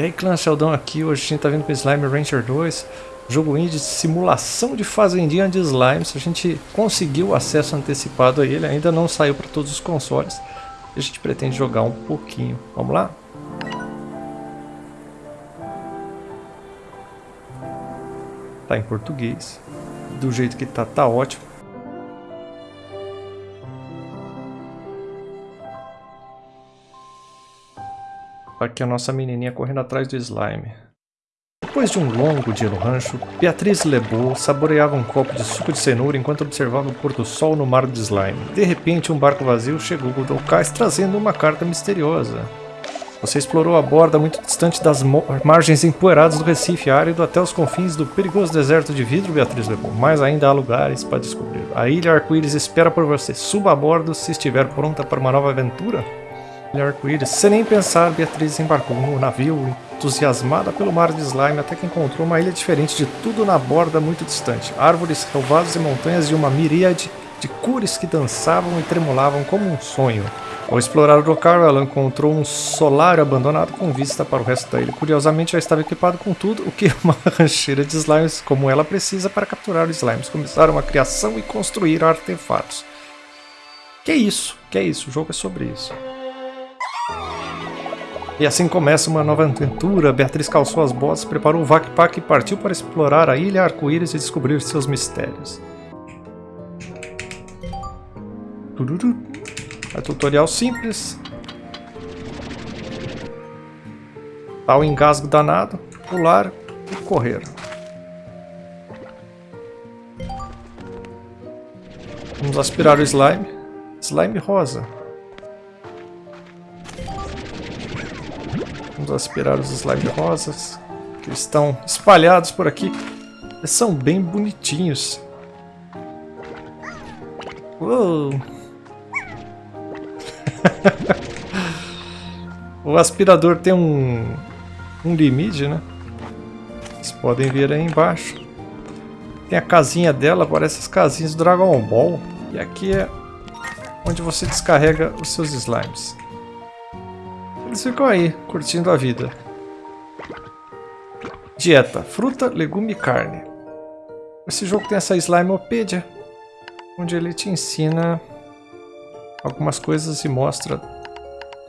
E aí clã Sheldon aqui, hoje a gente tá vindo com Slime Rancher 2 Jogo indie de simulação de fazendinha de slimes A gente conseguiu acesso antecipado a ele, ainda não saiu para todos os consoles a gente pretende jogar um pouquinho, vamos lá? Tá em português, do jeito que tá, tá ótimo Aqui a nossa menininha correndo atrás do slime. Depois de um longo dia no rancho, Beatriz Lebeau saboreava um copo de suco de cenoura enquanto observava o pôr-do-sol no mar de slime. De repente, um barco vazio chegou do cais trazendo uma carta misteriosa. Você explorou a borda muito distante das margens empoeiradas do Recife árido até os confins do perigoso deserto de vidro, Beatriz Lebeau. Mas ainda há lugares para descobrir. A ilha Arco-Íris espera por você. Suba a bordo se estiver pronta para uma nova aventura arco-íris. Sem nem pensar, Beatriz embarcou no navio, entusiasmada pelo mar de slime, até que encontrou uma ilha diferente de tudo na borda muito distante. Árvores, relvados e montanhas e uma miríade de cores que dançavam e tremulavam como um sonho. Ao explorar o local, ela encontrou um solário abandonado com vista para o resto da ilha. Curiosamente, já estava equipado com tudo o que uma rancheira de slimes como ela precisa para capturar os slimes. Começaram a criação e construir artefatos. Que é isso? Que é isso? O jogo é sobre isso. E assim começa uma nova aventura. Beatriz calçou as botas, preparou o Vakpak e partiu para explorar a Ilha Arco-Íris e descobrir seus mistérios. É tutorial simples. Tá o engasgo danado, pular e correr. Vamos aspirar o slime. Slime rosa. Vamos aspirar os slime rosas que estão espalhados por aqui. Eles são bem bonitinhos. Uou. o aspirador tem um, um limite, né? Vocês podem ver aí embaixo. Tem a casinha dela, parece as casinhas do Dragon Ball. E aqui é onde você descarrega os seus slimes. Eles ficam aí, curtindo a vida. Dieta. Fruta, legume e carne. Esse jogo tem essa Slimeopedia, onde ele te ensina algumas coisas e mostra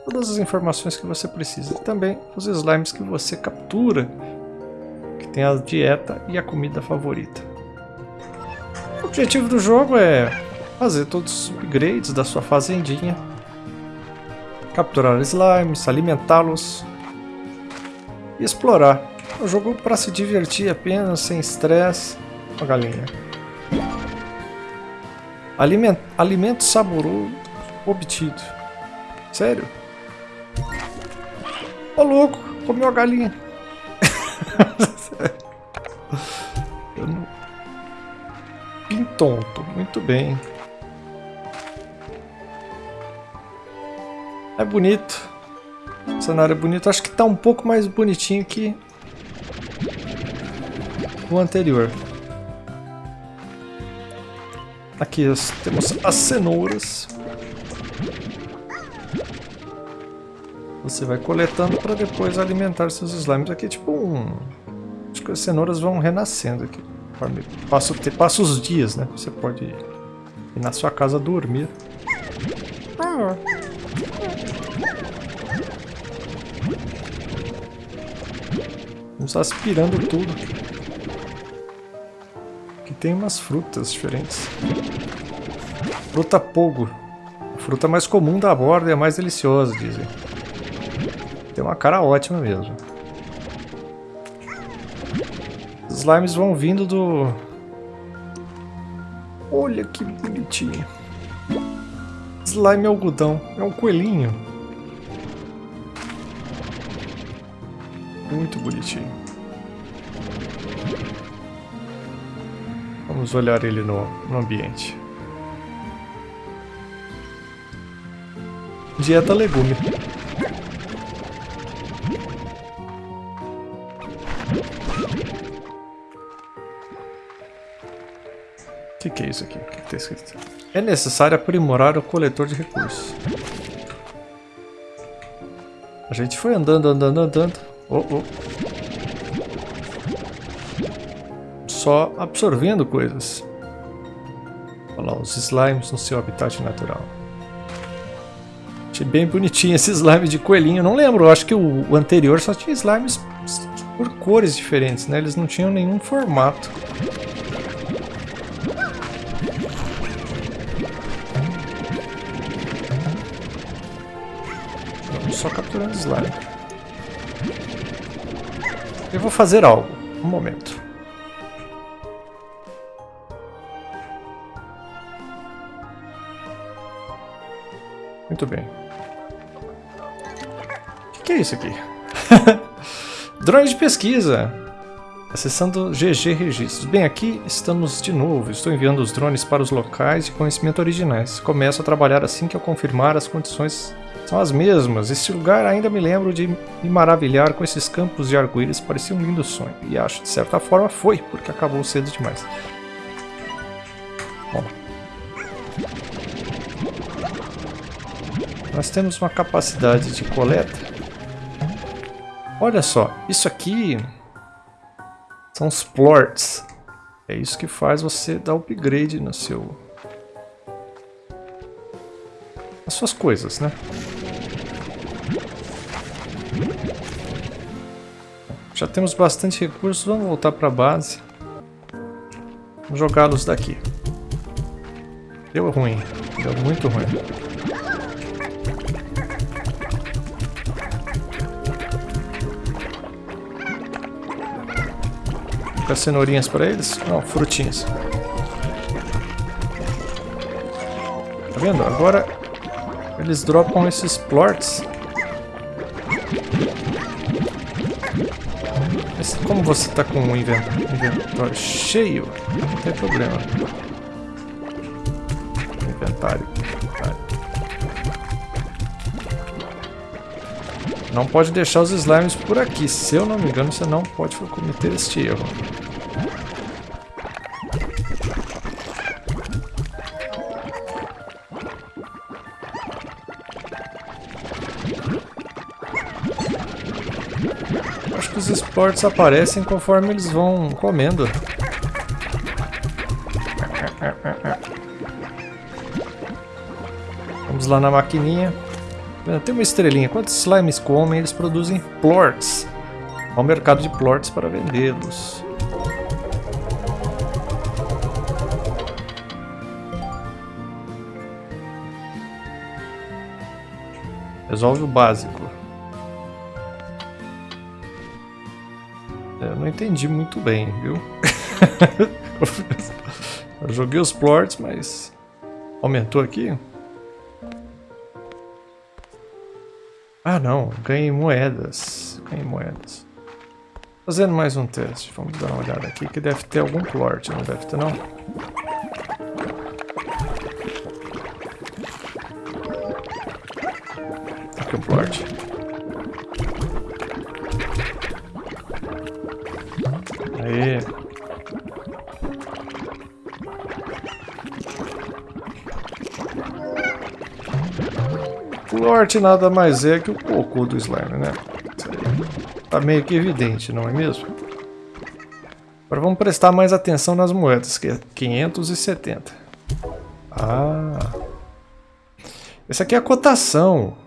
todas as informações que você precisa. E também os slimes que você captura, que tem a dieta e a comida favorita. O objetivo do jogo é fazer todos os upgrades da sua fazendinha capturar slimes, alimentá-los e explorar. É um jogo para se divertir apenas, sem estresse. Uma galinha. Aliment, alimento saboroso obtido. Sério? Ô louco, comeu a galinha. Eu não... tonto, muito bem. É bonito. O cenário é bonito. Acho que tá um pouco mais bonitinho que o anterior. Aqui temos as cenouras. Você vai coletando para depois alimentar seus slimes. Aqui é tipo um... Acho que as cenouras vão renascendo aqui. Passa, passa os dias, né? Você pode ir na sua casa dormir. Ah, Vamos aspirando tudo. Aqui tem umas frutas diferentes. Fruta pogo. A fruta mais comum da borda e a mais deliciosa, dizem. Tem uma cara ótima mesmo. Os slimes vão vindo do... Olha que bonitinho. Slime algodão. É um coelhinho. Muito bonitinho. Vamos olhar ele no, no ambiente. Dieta legume. O que, que é isso aqui? O que está escrito? É necessário aprimorar o coletor de recursos. A gente foi andando, andando, andando. Oh, oh. Só absorvendo coisas. Olha lá, os slimes no seu habitat natural. Achei bem bonitinho esse slime de coelhinho. Não lembro, acho que o, anterior só tinha slimes por cores diferentes, né? Eles não tinham nenhum formato. Só capturando slime. Eu vou fazer algo. Um momento. Muito bem. O que é isso aqui? Drone de pesquisa. Acessando GG Registros. Bem, aqui estamos de novo. Estou enviando os drones para os locais de conhecimento originais. Começo a trabalhar assim que eu confirmar as condições são as mesmas. Este lugar ainda me lembro de me maravilhar com esses campos de arco-íris. Parecia um lindo sonho. E acho, de certa forma, foi, porque acabou cedo demais. Bom. Nós temos uma capacidade de coleta Olha só, isso aqui são os plorts. É isso que faz você dar upgrade no seu... As suas coisas, né? Já temos bastante recursos, vamos voltar para a base. Vamos jogá-los daqui. Deu ruim, deu muito ruim. colocar cenourinhas para eles? Não, frutinhas. Tá vendo? Agora eles dropam esses plorts. Como você tá com o inventário cheio, não tem problema. Inventário. Não pode deixar os slimes por aqui. Se eu não me engano, você não pode cometer este erro. Esportes aparecem conforme eles vão comendo. Vamos lá na maquininha. Tem uma estrelinha. Quantos slimes comem, eles produzem plorts. Ao mercado de plorts para vendê-los. Resolve o básico. Eu não entendi muito bem, viu? Eu joguei os plorts, mas aumentou aqui. Ah não, ganhei moedas. Ganhei moedas. Fazendo mais um teste. Vamos dar uma olhada aqui que deve ter algum plort, não deve ter não? Aqui um plort. Lort nada mais é que o cocô do slime, né? Tá meio que evidente, não é mesmo? Agora vamos prestar mais atenção nas moedas, que é 570. Ah. Essa aqui é a cotação.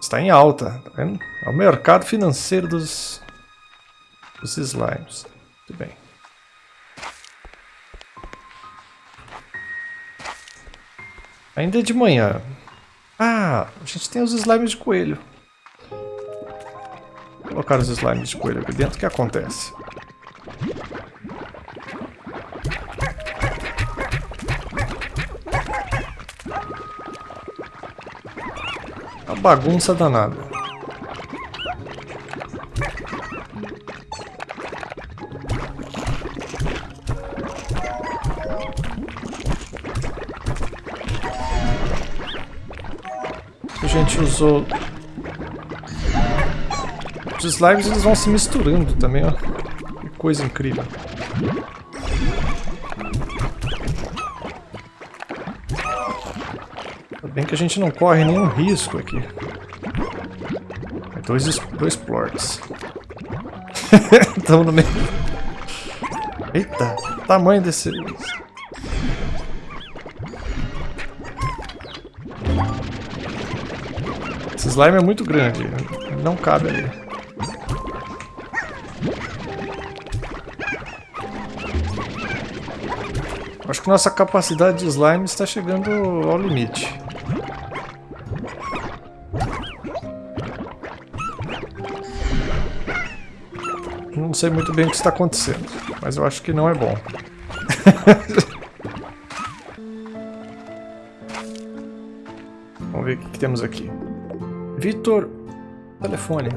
Está em alta, tá vendo? É o mercado financeiro dos, dos slimes. Muito bem. Ainda é de manhã. Ah, a gente tem os slimes de coelho. Vou colocar os slimes de coelho aqui dentro, o que acontece? Uma bagunça danada. Os slimes eles vão se misturando também, ó. Que coisa incrível. Ainda bem que a gente não corre nenhum risco aqui. Dois, dois plorts. Estamos no meio. Eita, tamanho desse... Esse slime é muito grande, não cabe ali. Acho que nossa capacidade de slime está chegando ao limite. Não sei muito bem o que está acontecendo, mas eu acho que não é bom. Vamos ver o que, temos aqui. Vitor, telefone.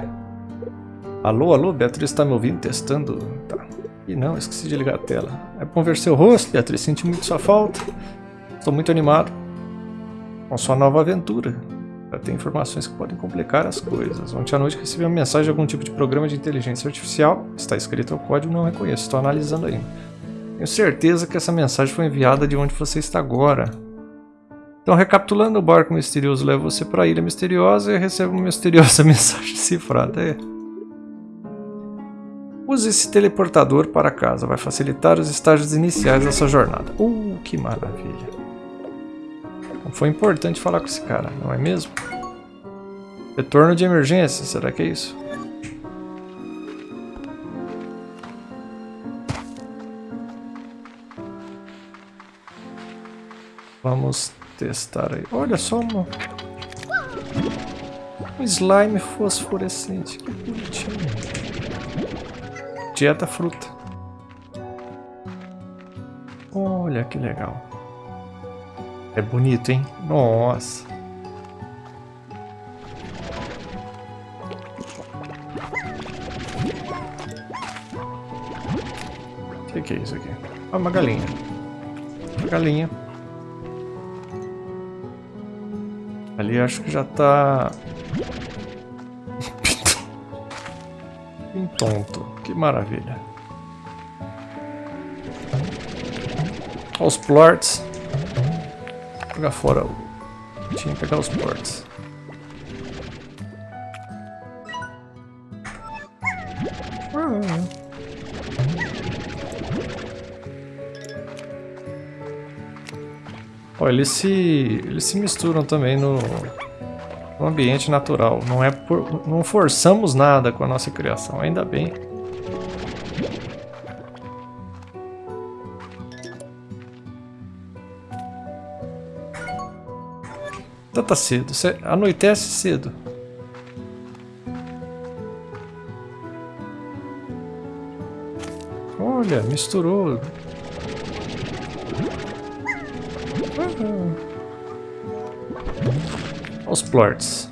Alô, alô, Beatriz está me ouvindo, testando? Tá. E não, esqueci de ligar a tela. É bom ver seu rosto, Beatriz, senti muito sua falta. Estou muito animado com sua nova aventura. Já tem informações que podem complicar as coisas. Ontem à noite recebi uma mensagem de algum tipo de programa de inteligência artificial. Está escrito o código, não reconheço. Estou analisando ainda. Tenho certeza que essa mensagem foi enviada de onde você está agora. Então, recapitulando, o barco misterioso leva você para a Ilha Misteriosa e recebe uma misteriosa mensagem cifrada. É. Use esse teleportador para casa, vai facilitar os estágios iniciais dessa jornada. Uh, que maravilha. Foi importante falar com esse cara, não é mesmo? Retorno de emergência, será que é isso? Vamos testar aí. Olha só uma... um slime fosforescente. Que bonitinho. Dieta fruta. Olha que legal. É bonito, hein? Nossa. O que, que é isso aqui? Ah, uma galinha. Uma galinha. Ali acho que já tá... Bem tonto. Que maravilha. Olha os plorts. Vou jogar fora. Tinha que pegar os plorts. Ó, eles se, eles se misturam também no, no ambiente natural. Não é por, não forçamos nada com a nossa criação, ainda bem. Então tá cedo, Cê anoitece cedo. Olha, misturou Os plorts.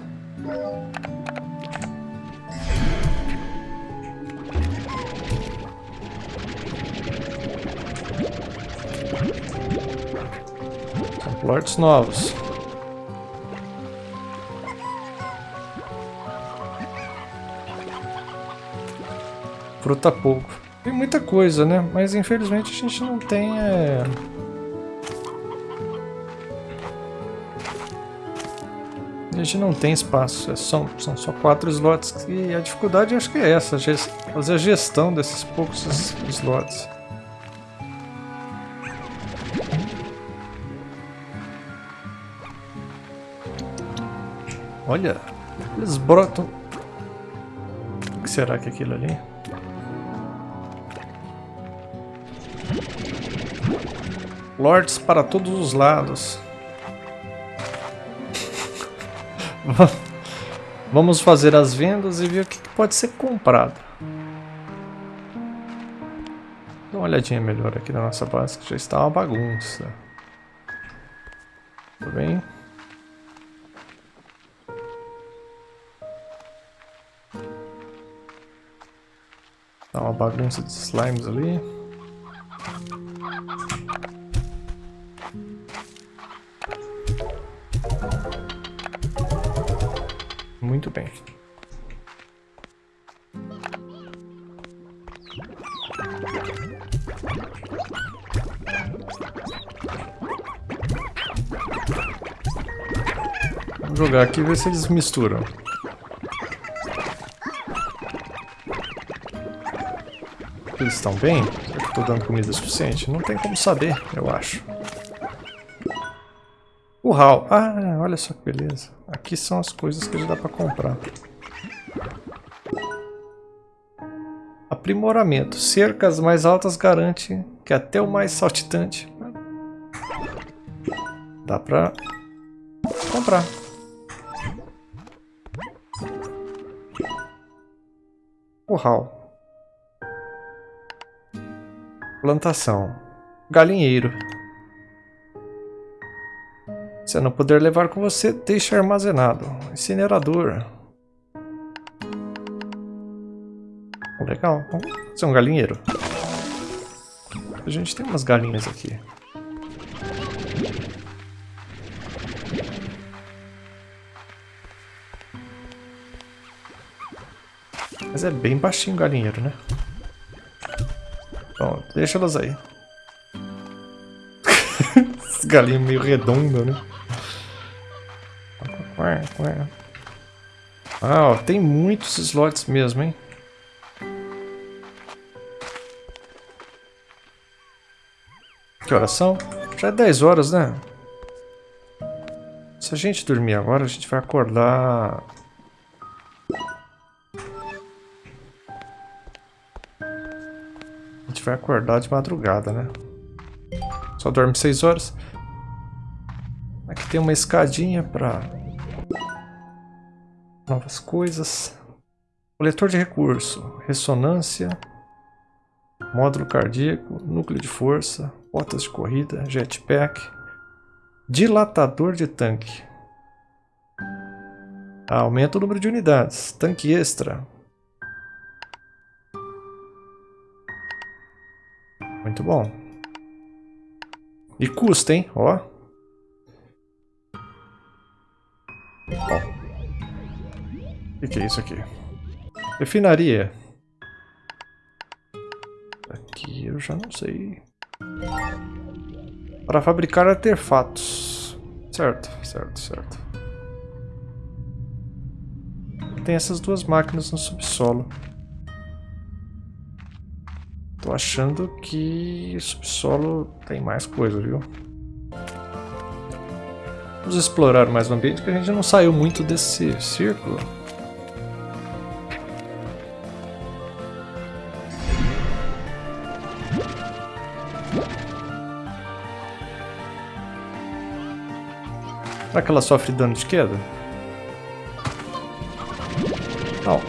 São plorts novos. Fruta pouco. Tem muita coisa, né? Mas infelizmente a gente não tem... É... gente não tem espaço, é são, são só quatro slots e a dificuldade acho que é essa, fazer a gestão desses poucos slots. Olha, eles brotam... O que será que é aquilo ali? Lords para todos os lados. Vamos fazer as vendas e ver o que pode ser comprado. Dá uma olhadinha melhor aqui na nossa base, que já está uma bagunça. Tudo bem? Dá uma bagunça de slimes ali. Bem. Vamos jogar aqui e ver se eles misturam. eles estão bem? Será que tô dando comida suficiente? Não tem como saber, eu acho. Hall. Ah, olha só que beleza. Aqui são as coisas que já dá pra comprar. Aprimoramento. Cercas mais altas garante que até o mais saltitante dá pra comprar. Curral. Plantação. Galinheiro. Se não puder levar com você, deixe armazenado. Incinerador. Legal. Vamos fazer um galinheiro. A gente tem umas galinhas aqui. Mas é bem baixinho o galinheiro, né? Bom, deixa elas aí. Esse galinho meio redondo, né? Ah, ó, tem muitos slots mesmo, hein? Que horas são? Já é 10 horas, né? Se a gente dormir agora, a gente vai acordar gente vai acordar de madrugada, né? Só dorme 6 horas. Aqui tem uma escadinha para novas coisas. Coletor de recurso, ressonância, módulo cardíaco, núcleo de força, botas de corrida, jetpack, dilatador de tanque. Aumenta o número de unidades, tanque extra, Muito bom. E custa, hein? Ó. O que é isso aqui? Refinaria. Aqui eu já não sei. Para fabricar artefatos. Certo, certo, certo. Tem essas duas máquinas no subsolo. Tô achando que subsolo tem mais coisa, viu? Vamos explorar mais o ambiente, que a gente não saiu muito desse círculo. Será que ela sofre dano de queda? Não.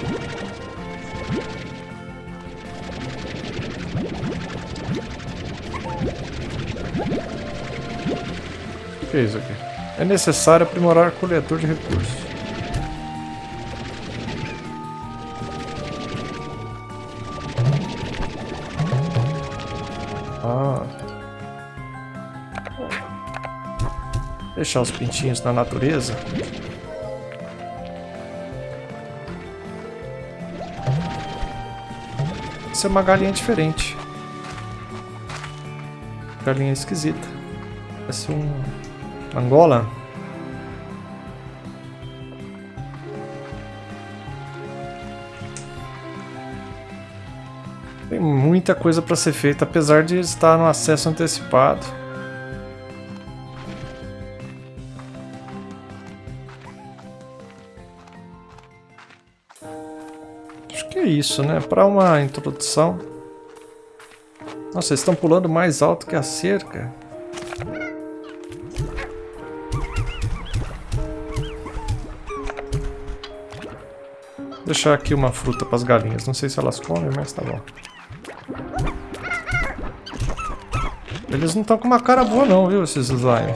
que é isso aqui? É necessário aprimorar o coletor de recursos. Ah. Deixar os pintinhos na natureza. Isso é uma galinha diferente. Galinha esquisita. Parece um Angola? Tem muita coisa para ser feita, apesar de estar no acesso antecipado. Acho que é isso, né? Para uma introdução. Nossa, eles estão pulando mais alto que a cerca. Deixar aqui uma fruta para as galinhas. Não sei se elas comem, mas tá bom. Eles não estão com uma cara boa não, viu, esses slime.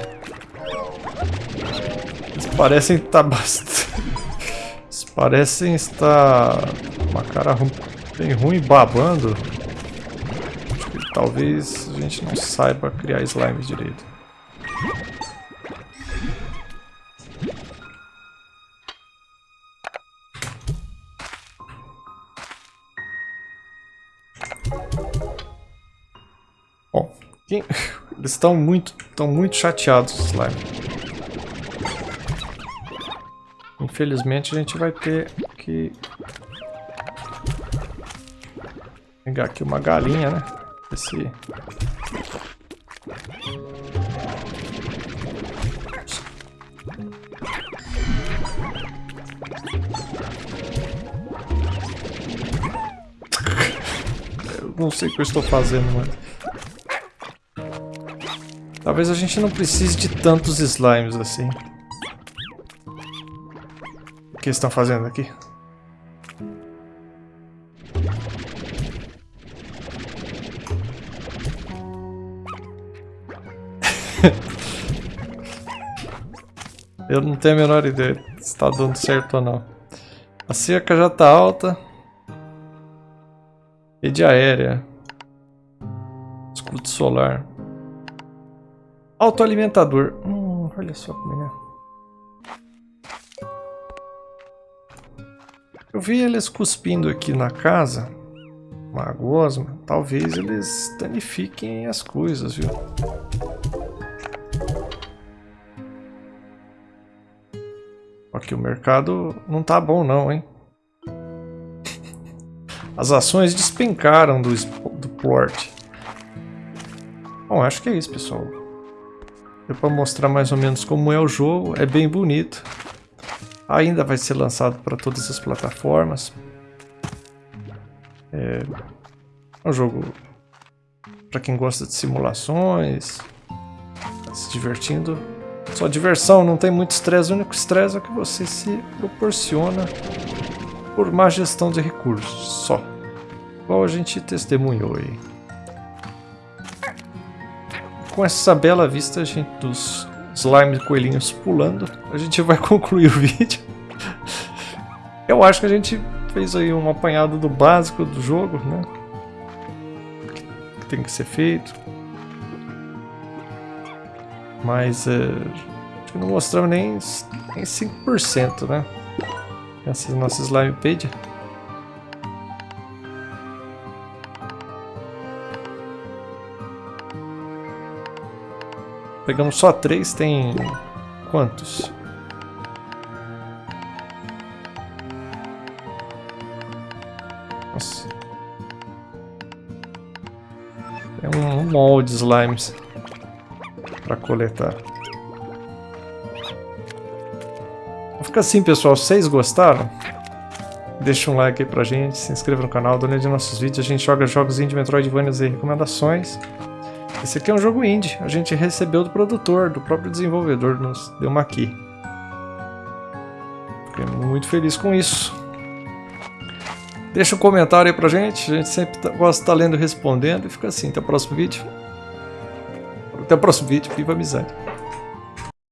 Eles parecem estar tá bastante... Eles parecem estar... Uma cara bem ruim, babando. Acho que talvez a gente não saiba criar slime direito. Eles estão muito, estão muito chateados, slime. Infelizmente a gente vai ter que pegar aqui uma galinha, né? Esse... Não sei o que eu estou fazendo, mano. Talvez a gente não precise de tantos slimes assim. O que estão fazendo aqui? Eu não tenho a menor ideia se está dando certo ou não. A cerca já está alta. Rede aérea. Escudo solar. Autoalimentador. Hum, olha só como é. Eu vi eles cuspindo aqui na casa. Uma gosma. Talvez eles danifiquem as coisas, viu? Aqui o mercado não tá bom não, hein? As ações despencaram do, do port. Bom, acho que é isso, pessoal. Deu para mostrar mais ou menos como é o jogo. É bem bonito. Ainda vai ser lançado para todas as plataformas. É, é um jogo para quem gosta de simulações, tá se divertindo. Só diversão, não tem muito estresse. O único estresse é que você se proporciona por má gestão de recursos, só. Igual a gente testemunhou aí. Com essa bela vista gente, dos slime coelhinhos pulando, a gente vai concluir o vídeo. Eu acho que a gente fez aí um apanhado do básico do jogo, né? Que tem que ser feito. Mas é, acho que não mostramos nem, nem 5%, né? Essa nossa slime page. Pegamos só três, tem quantos? Nossa. Tem um, um molde de slimes para coletar. Fica assim, pessoal. Vocês gostaram, deixa um like aí pra gente, se inscreva no canal, dê de nossos vídeos. A gente joga jogos indie, Metroidvania e recomendações. Esse aqui é um jogo indie. A gente recebeu do produtor, do próprio desenvolvedor, nos deu uma aqui. Fiquei muito feliz com isso. Deixa um comentário aí pra gente, a gente sempre tá, gosta de estar tá lendo e respondendo. E fica assim, até o próximo vídeo. Até o próximo vídeo, viva a amizade.